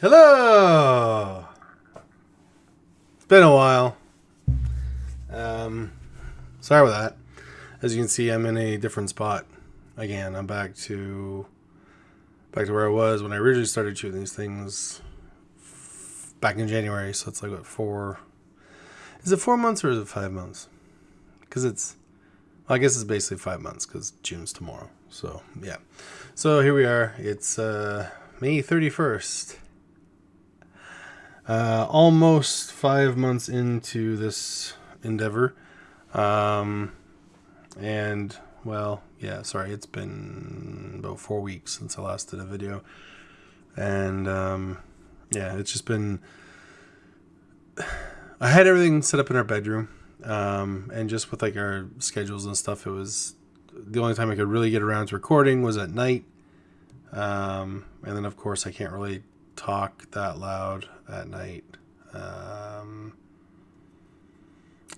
Hello! It's been a while. Um, sorry about that. As you can see, I'm in a different spot. Again, I'm back to back to where I was when I originally started shooting these things back in January. So it's like what four? Is it four months or is it five months? Because it's, well, I guess it's basically five months because June's tomorrow. So yeah. So here we are. It's uh, May 31st. Uh, almost five months into this endeavor. Um, and, well, yeah, sorry, it's been about four weeks since I last did a video. And, um, yeah, it's just been. I had everything set up in our bedroom. Um, and just with like our schedules and stuff, it was the only time I could really get around to recording was at night. Um, and then, of course, I can't really talk that loud at night. Um,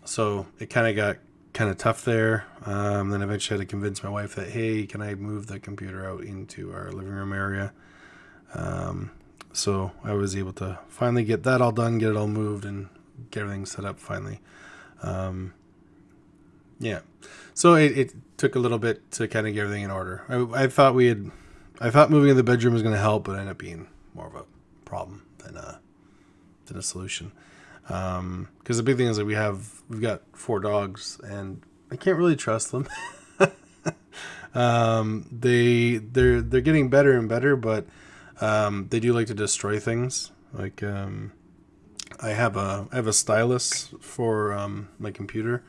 so it kind of got kind of tough there. Um, then eventually I had to convince my wife that, hey, can I move the computer out into our living room area? Um, so I was able to finally get that all done, get it all moved, and get everything set up finally. Um, yeah. So it, it took a little bit to kind of get everything in order. I, I thought we had, I thought moving in the bedroom was going to help, but ended up being more of a problem than a than a solution. Because um, the big thing is that we have we've got four dogs, and I can't really trust them. um, they they're they're getting better and better, but um, they do like to destroy things. Like um, I have a I have a stylus for um, my computer.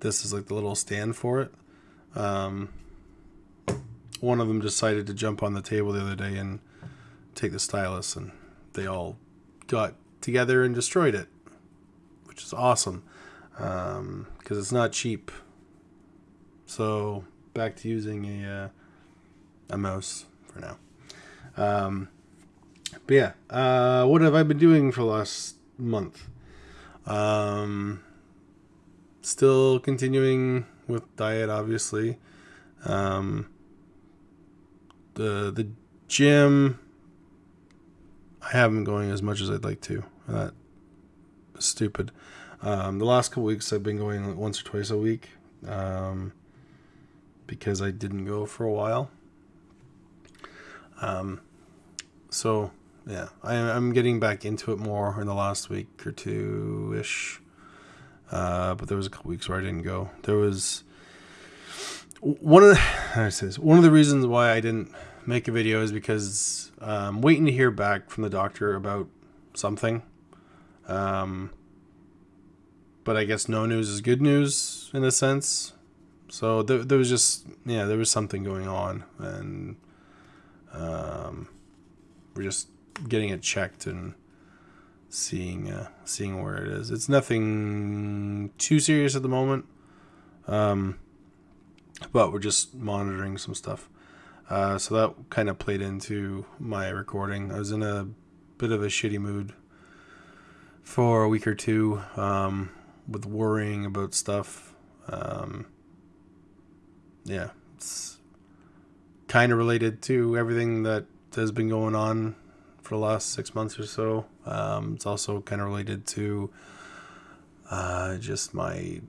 This is like the little stand for it. Um, one of them decided to jump on the table the other day and take the stylus, and they all got together and destroyed it, which is awesome because um, it's not cheap. So back to using a uh, a mouse for now. Um, but yeah, uh, what have I been doing for the last month? Um, still continuing with diet, obviously. Um, the the gym I haven't been going as much as I'd like to. That stupid. Um, the last couple weeks I've been going once or twice a week um, because I didn't go for a while. Um, so yeah, I, am getting back into it more in the last week or two ish. Uh, but there was a couple weeks where I didn't go. There was one of the, I say this, one of the reasons why I didn't make a video is because I'm waiting to hear back from the doctor about something. Um, but I guess no news is good news in a sense. So there, there was just yeah, there was something going on, and um, we're just getting it checked and seeing uh, seeing where it is. It's nothing too serious at the moment, um, but we're just monitoring some stuff. Uh, so that kind of played into my recording. I was in a bit of a shitty mood for a week or two um, with worrying about stuff. Um, yeah, it's kind of related to everything that has been going on for the last six months or so. Um, it's also kind of related to uh, just my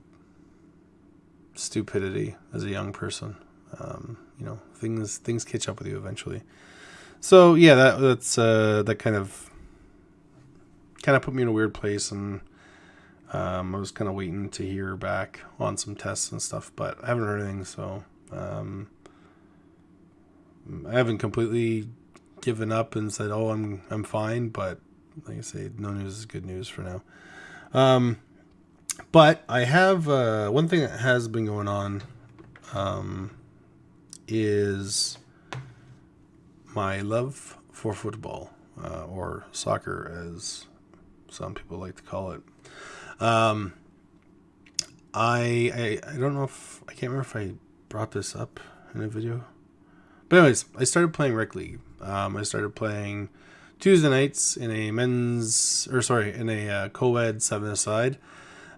stupidity as a young person. Um, you know, things things catch up with you eventually. So yeah, that that's uh, that kind of kind of put me in a weird place, and um, I was kind of waiting to hear back on some tests and stuff, but I haven't heard anything. So um, I haven't completely given up and said, "Oh, I'm I'm fine," but like I say, no news is good news for now. Um, but I have uh, one thing that has been going on. Um, is my love for football, uh, or soccer, as some people like to call it. Um, I, I I don't know if I can't remember if I brought this up in a video, but anyways, I started playing rec league. Um, I started playing Tuesday nights in a men's or sorry in a uh, co-ed seven aside.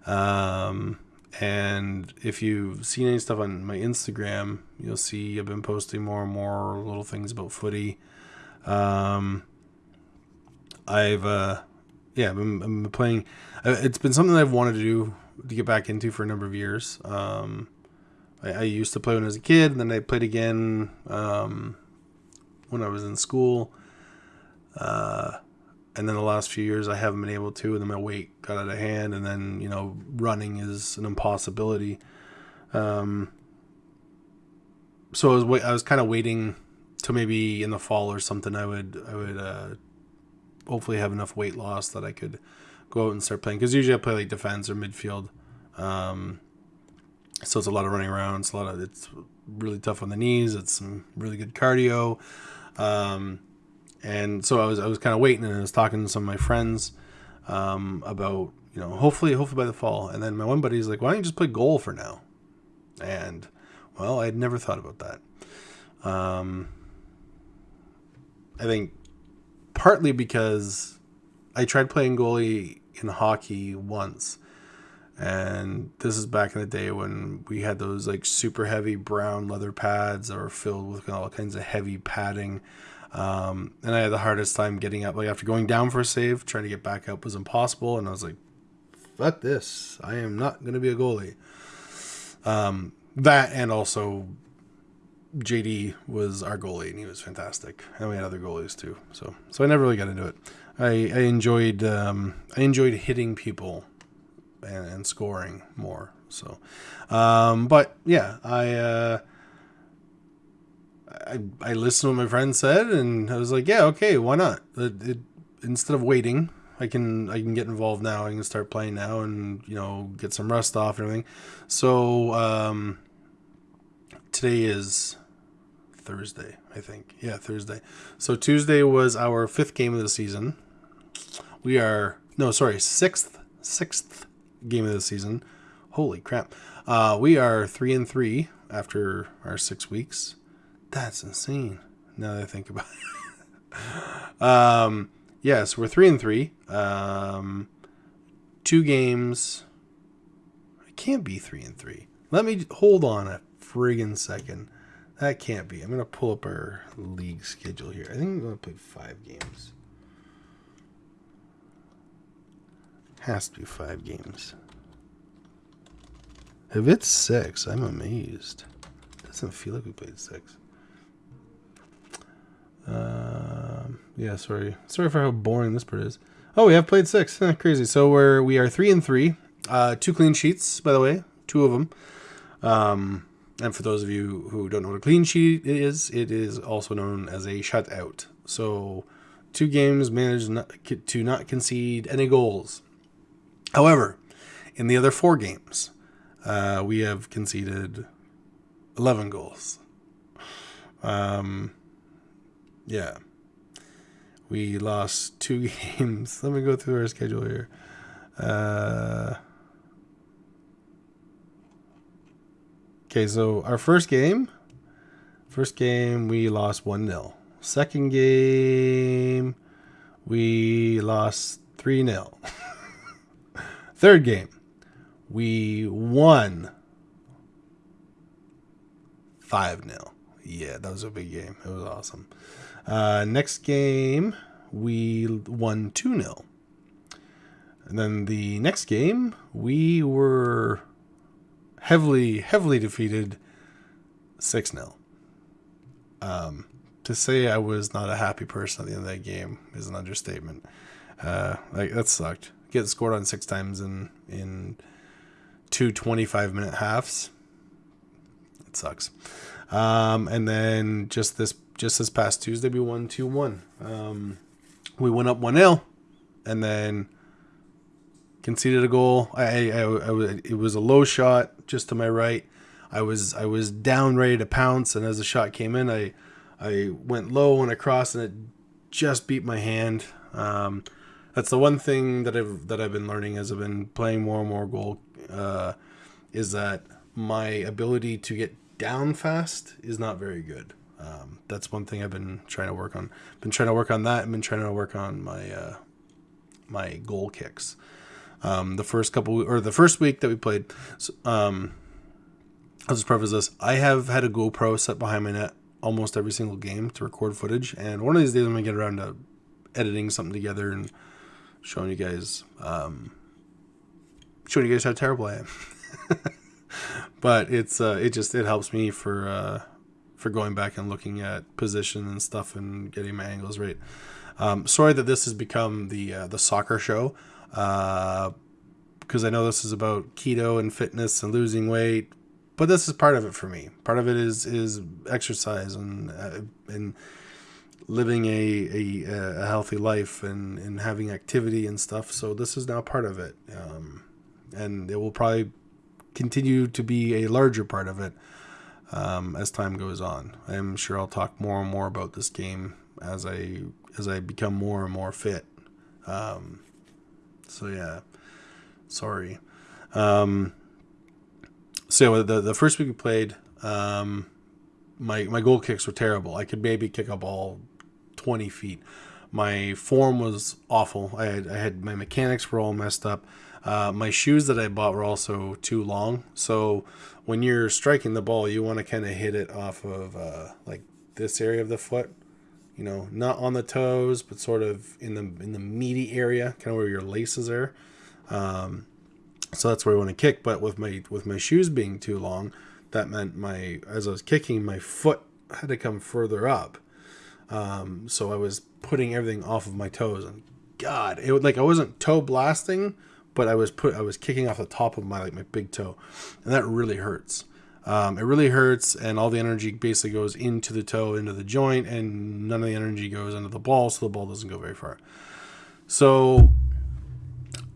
Um, and if you've seen any stuff on my Instagram, you'll see I've been posting more and more little things about footy. Um, I've uh, yeah, I'm, I'm playing. uh, It's been something I've wanted to do to get back into for a number of years. Um, I, I used to play when I was a kid, and then I played again um, when I was in school. Uh, and then the last few years I haven't been able to, and then my weight got out of hand, and then you know running is an impossibility. Um, so I was wait, I was kind of waiting to maybe in the fall or something. I would I would uh, hopefully have enough weight loss that I could go out and start playing. Because usually I play like defense or midfield. Um, so it's a lot of running around. It's a lot of it's really tough on the knees. It's some really good cardio. Um, and so I was I was kind of waiting and I was talking to some of my friends um, about you know hopefully hopefully by the fall. And then my one buddy's like, why don't you just play goal for now? And well, I had never thought about that. Um, I think partly because I tried playing goalie in hockey once. And this is back in the day when we had those like super heavy brown leather pads that were filled with all kinds of heavy padding. Um, and I had the hardest time getting up. Like after going down for a save, trying to get back up was impossible. And I was like, fuck this. I am not going to be a goalie. Um, that and also JD was our goalie and he was fantastic. And we had other goalies too. So so I never really got into it. I, I enjoyed um, I enjoyed hitting people and, and scoring more. So um, but yeah, I uh, I I listened to what my friend said and I was like, yeah, okay, why not? It, it, instead of waiting, I can I can get involved now. I can start playing now and you know get some rust off and everything. So um, today is Thursday, I think. Yeah, Thursday. So Tuesday was our fifth game of the season. We are no, sorry, sixth sixth game of the season. Holy crap! Uh, we are three and three after our six weeks. That's insane. Now that I think about it. um, yes, we're three and three. Um, two games. I can't be three and three. Let me hold on a friggin' second. That can't be. I'm gonna pull up our league schedule here. I think I'm gonna play five games. Has to be five games. If it's six, I'm amazed. Doesn't feel like we played six. Um, yeah, sorry, sorry for how boring this part is. Oh, we have played six. Crazy. So we're we are three and three. Uh, two clean sheets, by the way, two of them. Um, and for those of you who don't know what a clean sheet is, it is also known as a shutout. So, two games managed not, to not concede any goals. However, in the other four games, uh, we have conceded 11 goals. Um, yeah. We lost two games. Let me go through our schedule here. Uh, okay, so our first game, first game we lost 1 0. Second game, we lost 3 0. Third game, we won 5 0. Yeah, that was a big game. It was awesome. Uh, next game, we won 2 0. And then the next game, we were heavily, heavily defeated 6 0. Um, to say I was not a happy person at the end of that game is an understatement. Uh, like that sucked. Get scored on six times in in two 25 minute halves. It sucks. Um, and then just this just this past Tuesday we won two one. Um, we went up one 0 and then conceded a goal. I, I, I, it was a low shot just to my right. I was I was down ready to pounce, and as the shot came in, I I went low and across, and it just beat my hand. Um, that's the one thing that I've that I've been learning as I've been playing more and more goal uh, is that my ability to get down fast is not very good. Um, that's one thing I've been trying to work on. Been trying to work on that. I've been trying to work on my uh, my goal kicks. Um, the first couple or the first week that we played, um, I'll just preface this. I have had a GoPro set behind my net almost every single game to record footage, and one of these days I'm gonna get around to editing something together and showing you guys um, showing you guys how terrible I am. but it's uh, it just it helps me for uh, for going back and looking at position and stuff and getting my angles right. Um, sorry that this has become the uh, the soccer show because uh, I know this is about keto and fitness and losing weight, but this is part of it for me. Part of it is is exercise and uh, and living a, a, a healthy life and, and having activity and stuff. So this is now part of it, um, and it will probably continue to be a larger part of it um, as time goes on. I'm sure I'll talk more and more about this game as I as I become more and more fit. Um, so yeah, sorry. Um, so the the first week we played, um, my my goal kicks were terrible. I could maybe kick a ball twenty feet. My form was awful. I had I had my mechanics were all messed up. Uh, my shoes that I bought were also too long. So when you're striking the ball, you want to kind of hit it off of uh, like this area of the foot. You know, not on the toes, but sort of in the in the meaty area, kind of where your laces are. Um, so that's where I want to kick. But with my with my shoes being too long, that meant my as I was kicking, my foot had to come further up. Um, so I was putting everything off of my toes, and God, it would like I wasn't toe blasting, but I was put I was kicking off the top of my like my big toe, and that really hurts. Um, it really hurts, and all the energy basically goes into the toe, into the joint, and none of the energy goes into the ball, so the ball doesn't go very far. So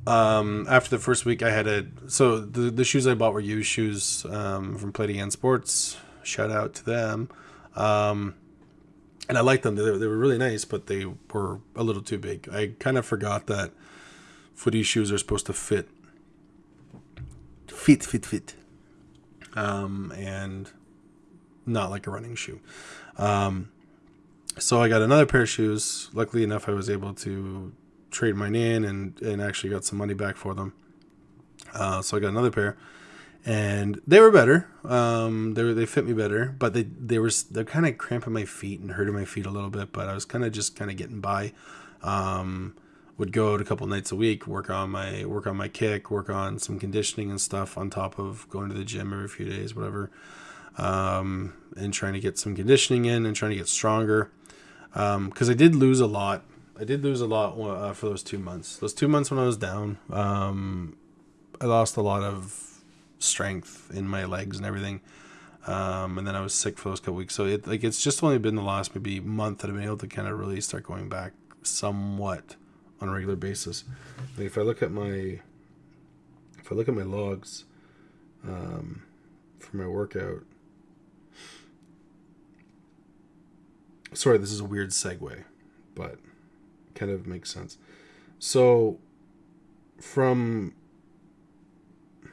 um, after the first week, I had a so the the shoes I bought were used shoes um, from Play Again Sports. Shout out to them. Um, and I liked them. They, they were really nice, but they were a little too big. I kind of forgot that footy shoes are supposed to fit, fit, fit, fit, um, and not like a running shoe. Um, so I got another pair of shoes. Luckily enough, I was able to trade mine in and and actually got some money back for them. Uh, so I got another pair, and they were better. Um, they were, they fit me better, but they they were they're kind of cramping my feet and hurting my feet a little bit. But I was kind of just kind of getting by. Um, would go out a couple nights a week, work on my work on my kick, work on some conditioning and stuff on top of going to the gym every few days, whatever, um, and trying to get some conditioning in and trying to get stronger. Because um, I did lose a lot. I did lose a lot uh, for those two months. Those two months when I was down, um, I lost a lot of strength in my legs and everything. Um, and then I was sick for those couple weeks. So it like it's just only been the last maybe month that I've been able to kind of really start going back somewhat on a regular basis. Like if I look at my if I look at my logs um, for my workout. Sorry, this is a weird segue, but kind of makes sense. So from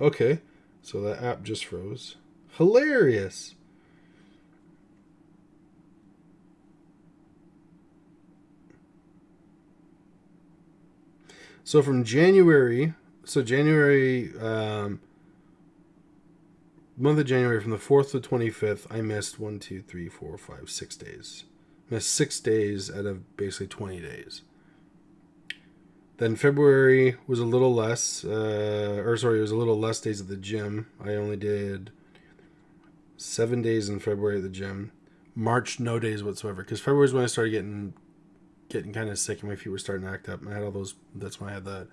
Okay, so that app just froze. Hilarious. So from January, so January, um, month of January, from the 4th to 25th, I missed one, two, three, four, five, six days. Missed six days out of basically 20 days. Then February was a little less, uh, or sorry, it was a little less days at the gym. I only did seven days in February at the gym. March, no days whatsoever, because February is when I started getting getting kind of sick and my feet were starting to act up. I had all those. That's when I had the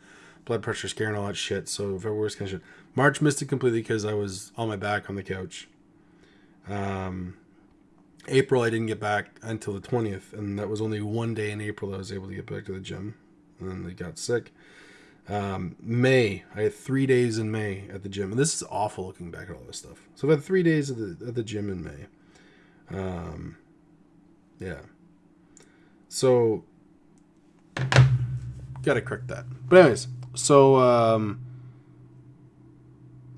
blood pressure scare and all that shit. So February was kind of shit. March missed it completely because I was on my back on the couch. Um, April I didn't get back until the twentieth, and that was only one day in April I was able to get back to the gym, and then they got sick. Um, May I had three days in May at the gym, and this is awful looking back at all this stuff. So I've had three days at the at the gym in May. Um, yeah. So, gotta correct that. But anyways, so um,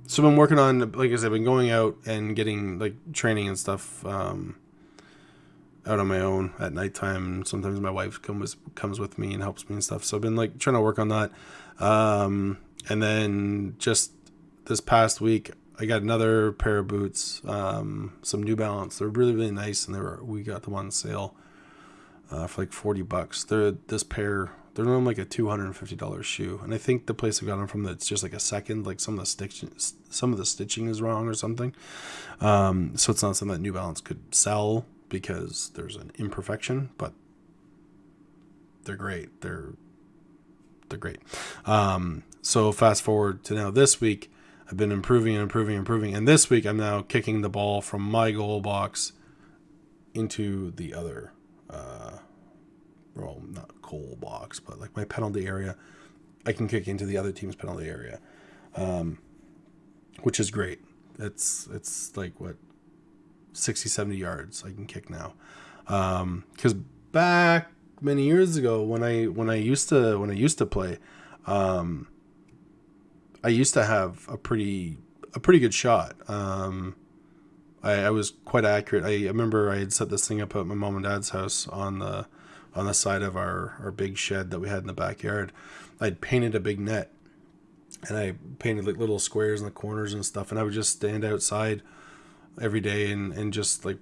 so I've been working on, like I said, I've been going out and getting like training and stuff um, out on my own at nighttime. Sometimes my wife comes comes with me and helps me and stuff. So I've been like trying to work on that. Um, and then just this past week, I got another pair of boots, um, some New Balance. They're really really nice, and they were we got them on sale uh, for like forty bucks. They're this pair. They're normally like a two hundred and fifty dollars shoe, and I think the place I got them from that's just like a second. Like some of the stitching, some of the stitching is wrong or something. Um, so it's not something that New Balance could sell because there's an imperfection, but they're great. They're they're great. Um, so fast forward to now this week, I've been improving and improving and improving, and this week I'm now kicking the ball from my goal box into the other, well, not goal box, but like my penalty area. I can kick into the other team's penalty area, um, which is great. It's it's like what 60, 70 yards I can kick now. Because um, back many years ago when I when I used to when I used to play, um, I used to have a pretty a pretty good shot. Um, I, I was quite accurate. I, I remember I had set this thing up at my mom and dad's house on the on the side of our, our big shed that we had in the backyard. I'd painted a big net and I painted like little squares in the corners and stuff and I would just stand outside every day and, and just like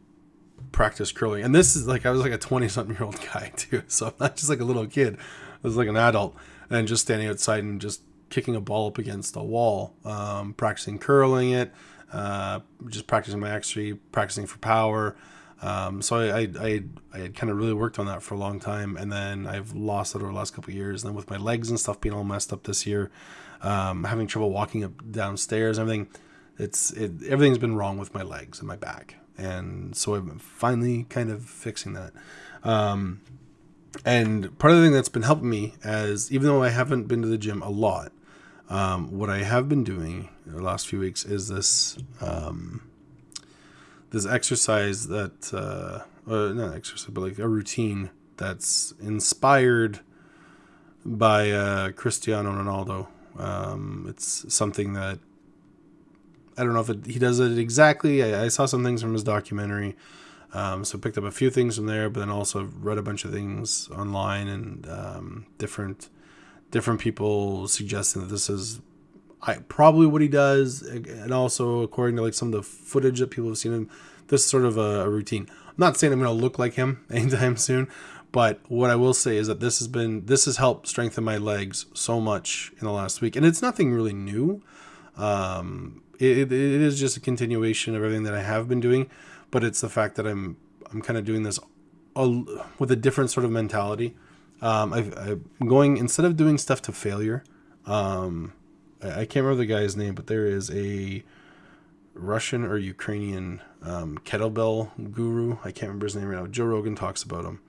practice curling. And this is like I was like a twenty something year old guy too, so I'm not just like a little kid. I was like an adult and just standing outside and just kicking a ball up against a wall, um, practicing curling it, uh, just practicing my accuracy, practicing for power. Um, so I, I, I, I had kind of really worked on that for a long time, and then I've lost it over the last couple years. And then with my legs and stuff being all messed up this year, um, having trouble walking up downstairs, everything, it's it, everything's been wrong with my legs and my back and so I'm finally kind of fixing that. Um, and part of the thing that's been helping me, as even though I haven't been to the gym a lot, um, what I have been doing the last few weeks is this um, this exercise that uh, uh, not exercise, but like a routine that's inspired by uh, Cristiano Ronaldo. Um, it's something that I don't know if it, he does it exactly. I, I, saw some things from his documentary, um, so picked up a few things from there, but then also read a bunch of things online and um, different different people suggesting that this is I, probably what he does, and also according to like some of the footage that people have seen him, this is sort of a, routine. I'm not saying I'm going to look like him anytime soon, but what I will say is that this has been this has helped strengthen my legs so much in the last week, and it's nothing really new. Um, it, it is just a continuation of everything that I have been doing, but it's the fact that I'm I'm kind of doing this with a different sort of mentality. Um, i am going instead of doing stuff to failure. Um, I, I, can't remember the guy's name, but there is a Russian or Ukrainian um, kettlebell guru. I can't remember his name right now. Joe Rogan talks about him,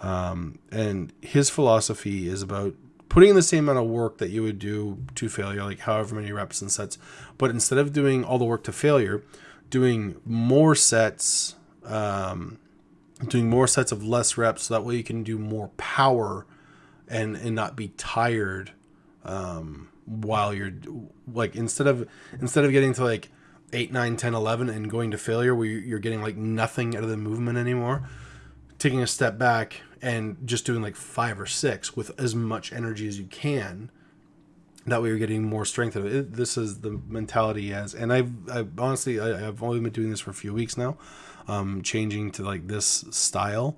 um, and his philosophy is about putting in the same amount of work that you would do to failure, like however many reps and sets, but instead of doing all the work to failure, doing more sets, um, doing more sets of less reps, so that way you can do more power and and not be tired um, while you're like instead of instead of getting to like 8 9 10 11 and going to failure where you're getting like nothing out of the movement anymore taking a step back and just doing like five or six with as much energy as you can that way you're getting more strength of it. This is the mentality as, and I've, I've honestly, I, have only been doing this for a few weeks now, um, changing to like this style.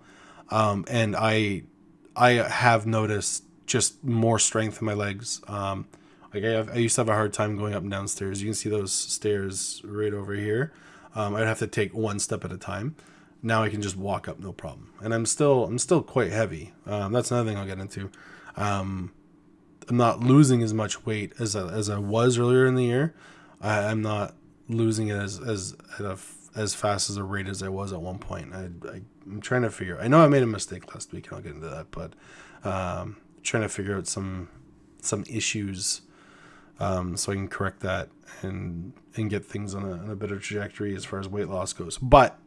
Um, and I, I have noticed just more strength in my legs. Um, like I, have, I used to have a hard time going up and down stairs. You can see those stairs right over here. Um, I'd have to take one step at a time now I can just walk up no problem. And I'm still I'm still quite heavy. Um, that's another thing I'll get into. Um, I'm not losing as much weight as I, as I was earlier in the year. I, am not losing it as as as fast as a rate as I was at one point. I, I am trying to figure. I know I made a mistake last week, and I'll get into that. But um, trying to figure out some some issues um, so I can correct that and and get things on a, on a better trajectory as far as weight loss goes. But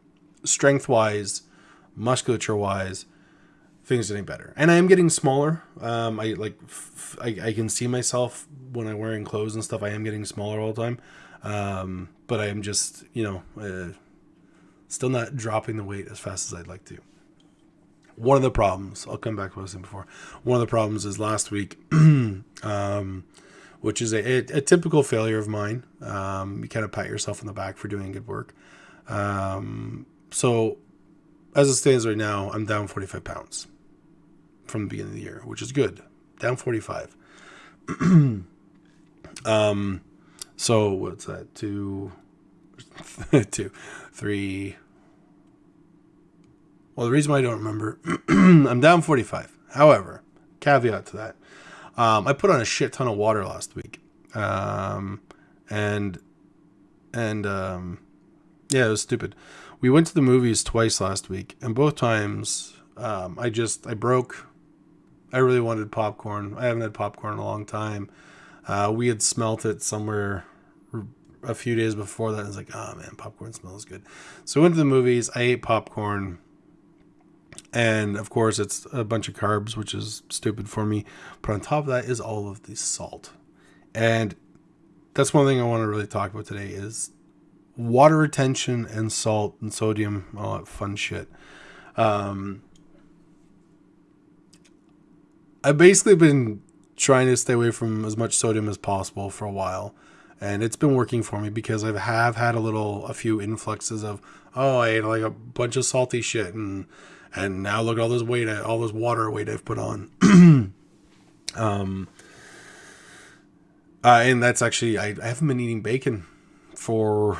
strength wise, musculature wise, things getting better. And I am getting smaller. Um, I like f- I, I can see myself when I'm wearing clothes and stuff. I am getting smaller all the time. Um, but I am just you know uh, still not dropping the weight as fast as I'd like to. One of the problems, I'll come back to what I was saying before. One of the problems is last week, um, which is a, a, typical failure of mine. Um, you kind of pat yourself on the back for doing good work. Um, so, as it stands right now, I'm down 45 pounds from the beginning of the year, which is good. Down 45. um, so what's that? Two, two, three. Well, the reason why I don't remember, I'm down 45. However, caveat to that, um, I put on a shit ton of water last week, um, and and um, yeah, it was stupid. We went to the movies twice last week, and both times um, I just I broke. I really wanted popcorn. I haven't had popcorn in a long time. Uh, we had smelt it somewhere a few days before that. I was like, oh man, popcorn smells good. So we went to the movies. I ate popcorn. And of course, it's a bunch of carbs, which is stupid for me. But on top of that is all of the salt. And that's one thing I want to really talk about today is water retention and salt and sodium, all that fun shit. Um, I've basically been trying to stay away from as much sodium as possible for a while. And it's been working for me because I have had a little, a few influxes of, oh, I ate like a bunch of salty shit, and and now look at all this weight, all this water weight I've put on. um, uh, and that's actually I, I haven't been eating bacon for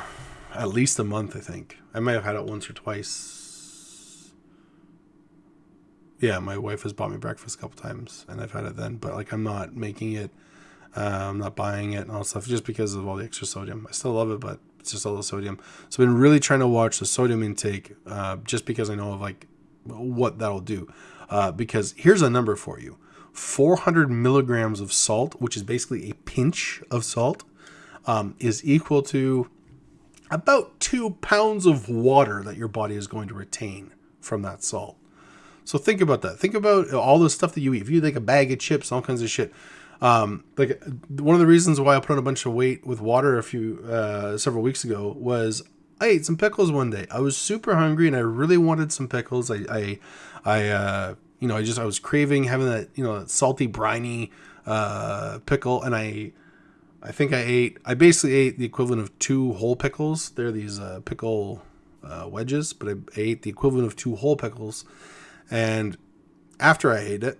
at least a month. I think I might have had it once or twice. Yeah, my wife has bought me breakfast a couple times, and I've had it then. But like, I'm not making it. Uh, I'm not buying it and all stuff just because of all the extra sodium. I still love it, but it's just all the sodium. So I've been really trying to watch the sodium intake, uh, just because I know of like what that'll do. Uh, because here's a number for you: 400 milligrams of salt, which is basically a pinch of salt, um, is equal to about two pounds of water that your body is going to retain from that salt. So think about that. Think about all the stuff that you eat. If you take a bag of chips, all kinds of shit. Um, like one of the reasons why I put on a bunch of weight with water a few uh, several weeks ago was I ate some pickles one day. I was super hungry and I really wanted some pickles. I I, I uh, you know I just I was craving having that you know salty briny uh, pickle and I I think I ate, I basically ate the equivalent of two whole pickles. They're these uh, pickle uh, wedges, but I ate the equivalent of two whole pickles. And after I ate it,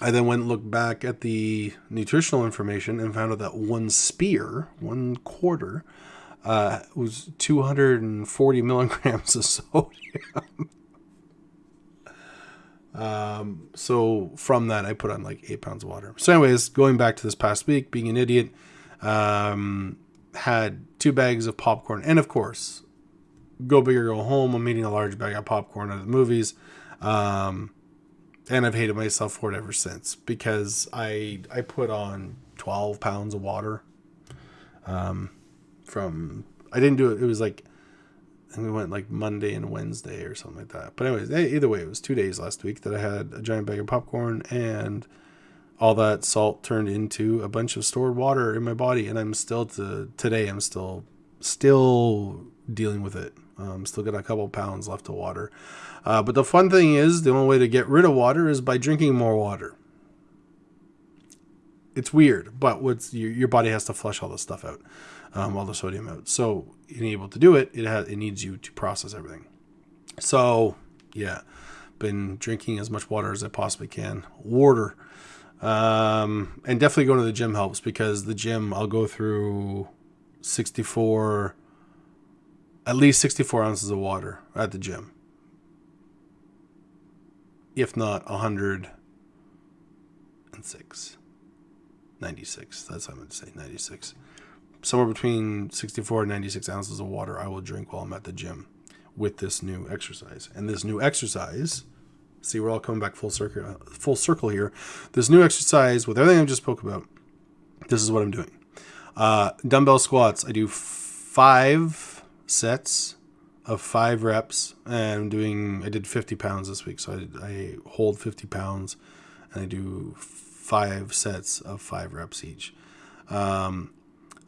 I then went and looked back at the nutritional information and found out that one spear, one quarter, uh, was 240 milligrams of sodium. Um, so from that, I put on like eight pounds of water. So, anyways, going back to this past week, being an idiot, um, had two bags of popcorn, and of course, go big or go home. I'm eating a large bag of popcorn at the movies, um, and I've hated myself for it ever since because I I put on 12 pounds of water. Um, from I didn't do it. It was like and we went like Monday and Wednesday or something like that. But anyways, either way, it was two days last week that I had a giant bag of popcorn and all that salt turned into a bunch of stored water in my body, and I'm still to today. I'm still still dealing with it. Um, still got a couple pounds left of water. Uh, but the fun thing is, the only way to get rid of water is by drinking more water. It's weird, but what's your, your body has to flush all this stuff out um, all the sodium out. So, being able to do it, it has it needs you to process everything. So, yeah, been drinking as much water as I possibly can. Water, um, and definitely going to the gym helps because the gym I'll go through sixty four, at least sixty four ounces of water at the gym, if not hundred and six. 96 that's what i'm going to say 96 somewhere between 64 and 96 ounces of water I will drink while I'm at the gym with this new exercise. And this new exercise, see, we're all coming back full circle, full circle here. This new exercise, with everything I just spoke about, this is what I'm doing. Uh, dumbbell squats. I do five sets of five reps, and I'm doing. I did 50 pounds this week, so I, I hold 50 pounds, and I do five sets of five reps each. Um,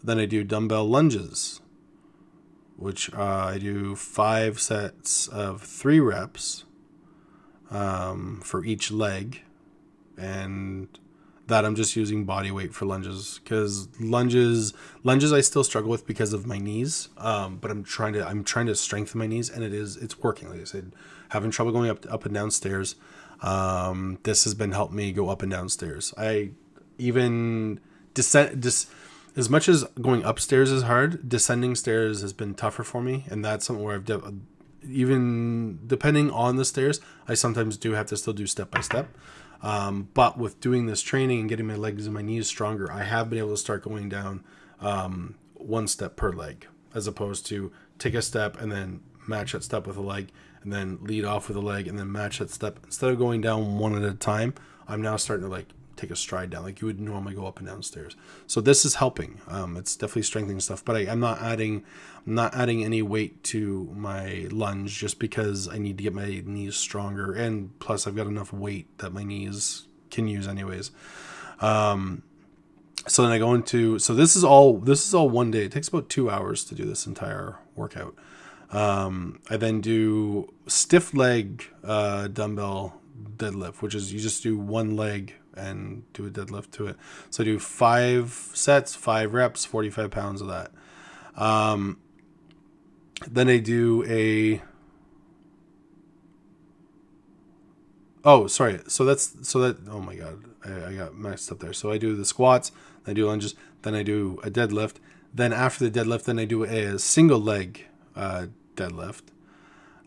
then I do dumbbell lunges, which uh, I do five sets of three reps um, for each leg. And that I'm just using body weight for lunges because lunges lunges I still struggle with because of my knees. Um, but I'm trying to I'm trying to strengthen my knees and it is it's working. Like I said, having trouble going up up and down stairs. Um, this has been helping me go up and down stairs. I even descend dis, as much as going upstairs is hard. Descending stairs has been tougher for me, and that's something where I've de- even depending on the stairs, I sometimes do have to still do step by step. Um, but with doing this training and getting my legs and my knees stronger, I have been able to start going down um, one step per leg, as opposed to take a step and then match that step with a leg, and then lead off with a leg, and then match that step. Instead of going down one at a time, I'm now starting to like take a stride down like you would normally go up and down stairs. So this is helping. Um, it's definitely strengthening stuff, but I, am not adding, I'm not adding any weight to my lunge just because I need to get my knees stronger, and plus I've got enough weight that my knees can use anyways. Um, so then I go into so this is all this is all one day. It takes about two hours to do this entire workout. Um, I then do stiff leg uh, dumbbell deadlift, which is you just do one leg and do a deadlift to it. So I do five sets, five reps, 45 pounds of that. Um, then I do a. Oh, sorry. So that's so that. Oh my god, I, I got messed up there. So I do the squats, I do lunges, then I do a deadlift. Then after the deadlift, then I do a, single leg uh, deadlift,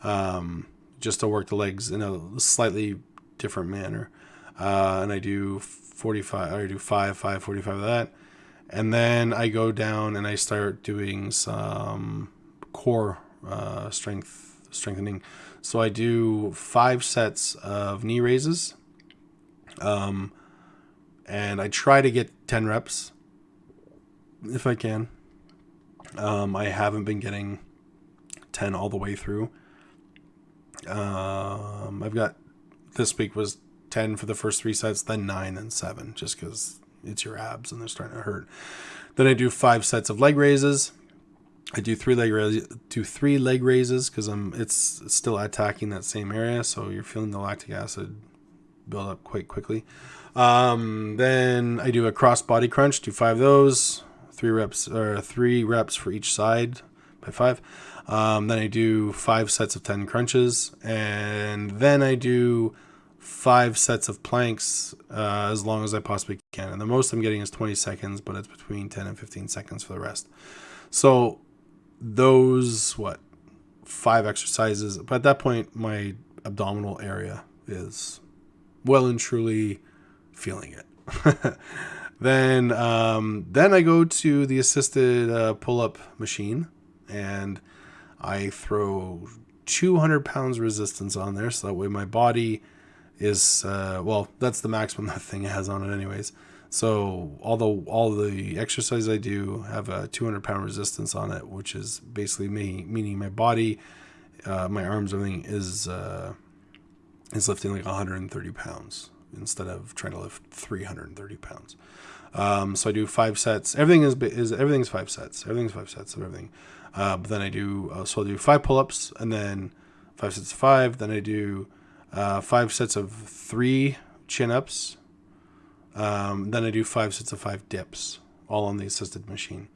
um, just to work the legs in a slightly different manner uh, and I do 45, I do 5, 5, 45 of that. And then I go down and I start doing some core uh, strength strengthening. So I do five sets of knee raises. Um, and I try to get 10 reps if I can. Um, I haven't been getting 10 all the way through. Um, I've got this week was 10 for the first three sets, then nine, then seven, just because it's your abs and they're starting to hurt. Then I do five sets of leg raises. I do three leg raises, do three leg raises because I'm it's still attacking that same area, so you're feeling the lactic acid build up quite quickly. Um, then I do a cross body crunch, do five of those, three reps or three reps for each side by five. Um, then I do five sets of ten crunches, and then I do five sets of planks uh, as long as I possibly can. And the most I'm getting is 20 seconds, but it's between 10 and 15 seconds for the rest. So those, what, five exercises. But at that point, my abdominal area is well and truly feeling it. then, um, then I go to the assisted uh, pull-up machine, and I throw 200 pounds resistance on there, so that way my body is uh, well, that's the maximum that thing has on it, anyways. So although all the exercise I do have a 200 pound resistance on it, which is basically me, meaning my body, uh, my arms, everything is uh, is lifting like 130 pounds instead of trying to lift 330 pounds. Um, so I do five sets. Everything is is everything's five sets. Everything's five sets of everything. Uh, but then I do uh, so i'll do five pull ups and then five sets of five. Then I do uh, five sets of three chin ups. Um, then I do five sets of five dips, all on the assisted machine.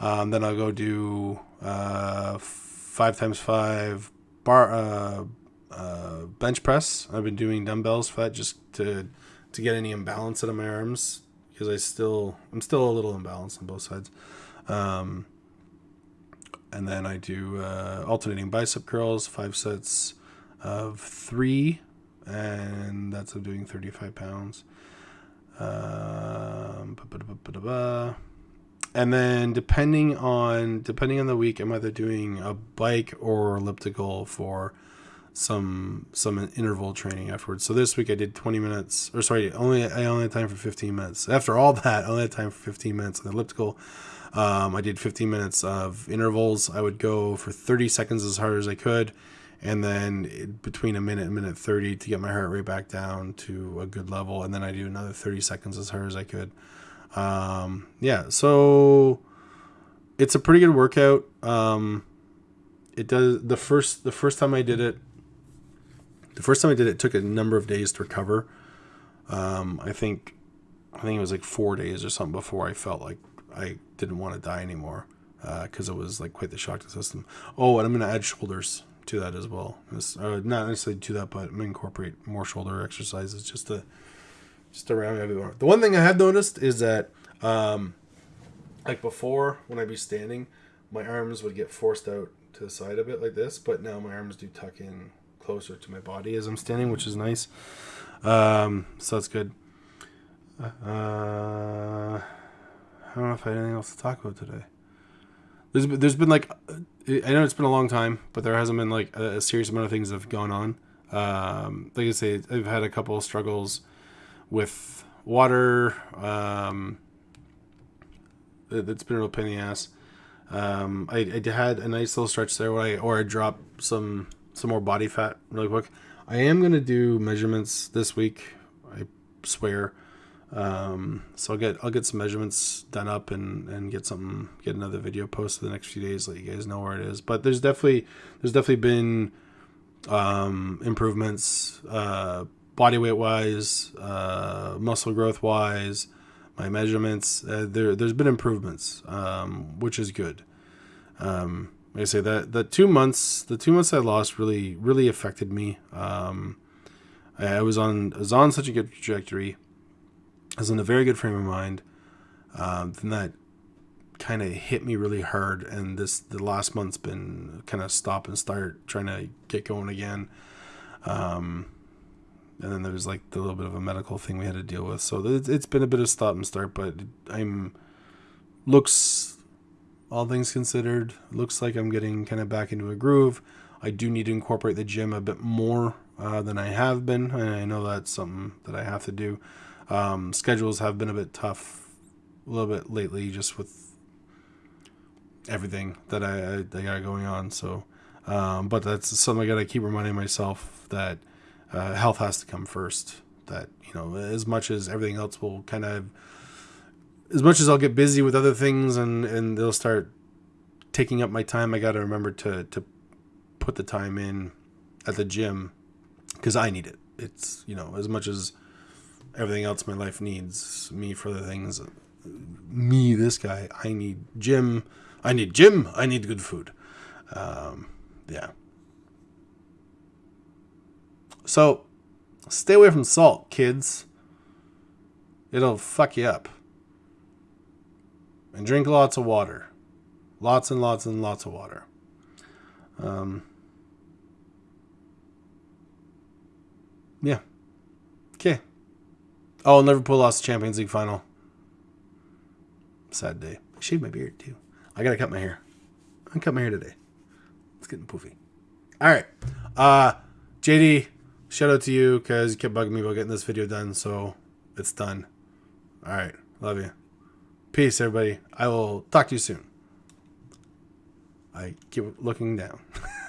Um, then I'll go do uh, five times five bar uh, uh, bench press. I've been doing dumbbells for that just to to get any imbalance out of my arms because I still I'm still a little imbalanced on both sides. Um, and then I do uh, alternating bicep curls, five sets of three, and that's of doing 35 pounds. Um, and then depending on depending on the week, I'm either doing a bike or elliptical for some some interval training afterwards. So this week I did 20 minutes, or sorry, only I only had time for 15 minutes. After all that, I only had time for 15 minutes on elliptical. Um, I did 15 minutes of intervals. I would go for 30 seconds as hard as I could, and then between a minute and minute 30 to get my heart rate back down to a good level and then i do another 30 seconds as hard as i could. Um, yeah so it's a pretty good workout. Um, it does the first the first time i did it the first time i did it, it took a number of days to recover. Um, i think I think it was like four days or something before I felt like I didn't want to die anymore because uh, it was like quite the shock to the system. Oh, and I'm going to add shoulders to that as well. Uh, not necessarily to that, but incorporate more shoulder exercises just to just to round everywhere. The one thing I have noticed is that um, like before when I'd be standing, my arms would get forced out to the side a bit like this, but now my arms do tuck in closer to my body as I'm standing, which is nice. Um, so that's good. Uh, I don't know if I had anything else to talk about today. There's there's been like I know it's been a long time, but there hasn't been like a, a serious amount of things that have gone on. Um, like I say, I've had a couple struggles with water. Um, it, has been a real pain in the ass. Um, I, I had a nice little stretch there where I or I dropped some some more body fat really quick. I am gonna do measurements this week. I swear. Um, so I'll get I'll get some measurements done up and and get something get another video posted the next few days. Let you guys know where it is. But there's definitely there's definitely been um, improvements uh, body weight wise, uh, muscle growth wise, my measurements. Uh, there there's been improvements, um, which is good. Um, like I say that the two months the two months I lost really really affected me. Um, I was on I was on such a good trajectory Was in a very good frame of mind. Um, then that kind of hit me really hard, and this the last month's been kind of stop and start, trying to get going again. Um, and then there's like the little bit of a medical thing we had to deal with, so it's been a bit of stop and start. But I'm looks all things considered, looks like I'm getting kind of back into a groove. I do need to incorporate the gym a bit more uh, than I have been, and I know that's something that I have to do. Um, schedules have been a bit tough a little bit lately, just with everything that I, I, I got going on. So, um, but that's something I got to keep reminding myself that uh, health has to come first. That you know, as much as everything else will kind of, as much as I'll get busy with other things and and they'll start taking up my time, I got to remember to to put the time in at the gym because I need it. It's you know as much as everything else my life needs. Me for the things me this guy i need gym. I need gym. I need good food. Um, yeah. So stay away from salt kids. It'll fuck you up. And drink lots of water. Lots and lots and lots of water. Um, yeah Oh, Liverpool lost the Champions League final. Sad day. I shaved my beard too. I gotta cut my hair. I cut my hair today. It's getting poofy. All right. Uh, JD, shout out to you because you kept bugging me about getting this video done, so it's done. All right. Love you. Peace, everybody. I will talk to you soon. I keep looking down.